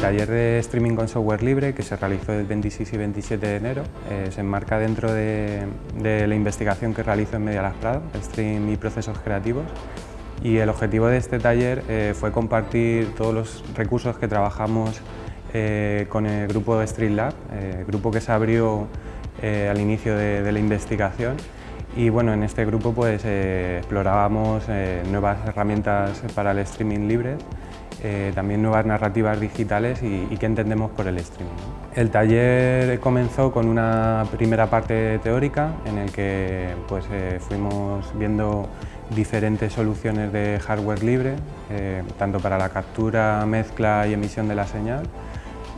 taller de streaming con software libre que se realizó el 26 y 27 de enero eh, se enmarca dentro de, la investigación que realizo en Media Las Prado, Stream y Procesos Creativos. Y el objetivo de este taller eh, fue compartir todos los recursos que trabajamos eh, con el grupo de Streamlab, grupo que se abrió al inicio de, la investigación. Y bueno, en este grupo pues explorábamos nuevas herramientas para el streaming libre eh, también nuevas narrativas digitales y, qué entendemos por el streaming. El taller comenzó con una primera parte teórica en el que pues, eh, fuimos viendo diferentes soluciones de hardware libre, eh, tanto para la captura, mezcla y emisión de la señal,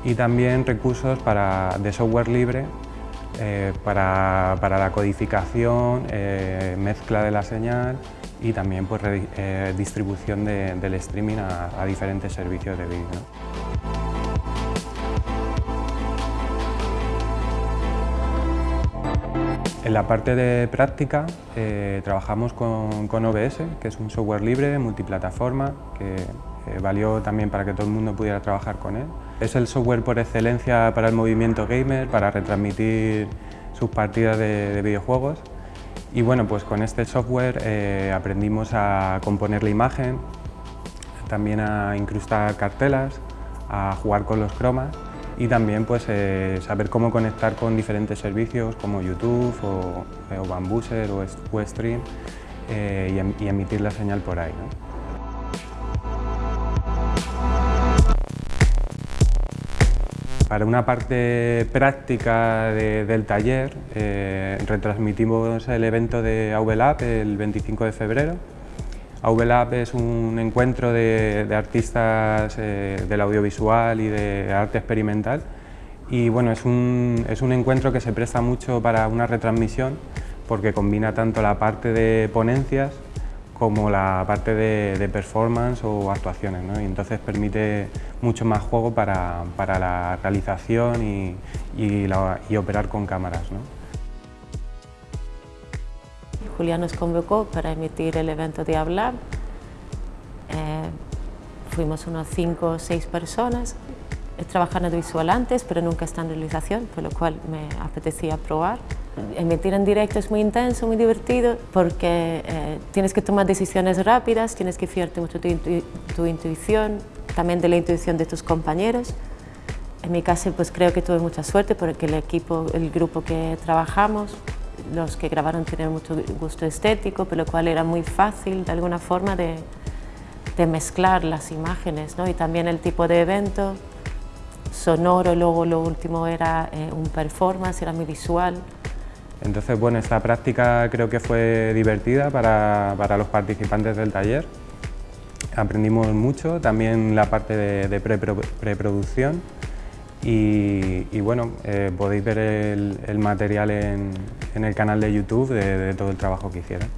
y también recursos para, de software libre para, para, la codificación, mezcla de la señal y también pues, eh, distribución del streaming a, diferentes servicios de vídeo. En la parte de práctica eh, trabajamos con, OBS, que es un software libre, multiplataforma, que eh, valió también para que todo el mundo pudiera trabajar con él. Es el software por excelencia para el movimiento gamer, para retransmitir sus partidas de videojuegos y bueno, pues con este software eh, aprendimos a componer la imagen, también a incrustar cartelas, a jugar con los cromas y también pues, eh, saber cómo conectar con diferentes servicios como YouTube o, o Bambuser o Weststream em, y, emitir la señal por ahí. Para una parte práctica del taller, eh, retransmitimos el evento de AVLab el 25 de febrero. AVLab es un encuentro de, artistas eh, del audiovisual y de arte experimental y bueno, es un, es un encuentro que se presta mucho para una retransmisión porque combina tanto la parte de ponencias como la parte de, performance o actuaciones, ¿no? y entonces permite mucho más juego para, para la realización y, y, operar con cámaras. ¿no? Julián nos convocó para emitir el evento de Hablar. Eh, fuimos unos cinco o seis personas. He trabajado en visual antes, pero nunca estandarización, por lo cual me apetecía probar. Emitir en directo es muy intenso, muy divertido, porque eh, tienes que tomar decisiones rápidas, tienes que fiarte mucho de tu, intuición, también de la intuición de tus compañeros. En mi caso, pues creo que tuve mucha suerte porque el equipo, el grupo que trabajamos, los que grabaron tienen mucho gusto estético, por lo cual era muy fácil de alguna forma de, mezclar las imágenes ¿no? y también el tipo de evento sonoro, luego lo último era eh, un performance, era muy visual. Entonces, bueno, esta práctica creo que fue divertida para, los participantes del taller. Aprendimos mucho, también la parte de, preproducción y, bueno, eh, podéis ver el, material en, el canal de YouTube de todo el trabajo que hicieron.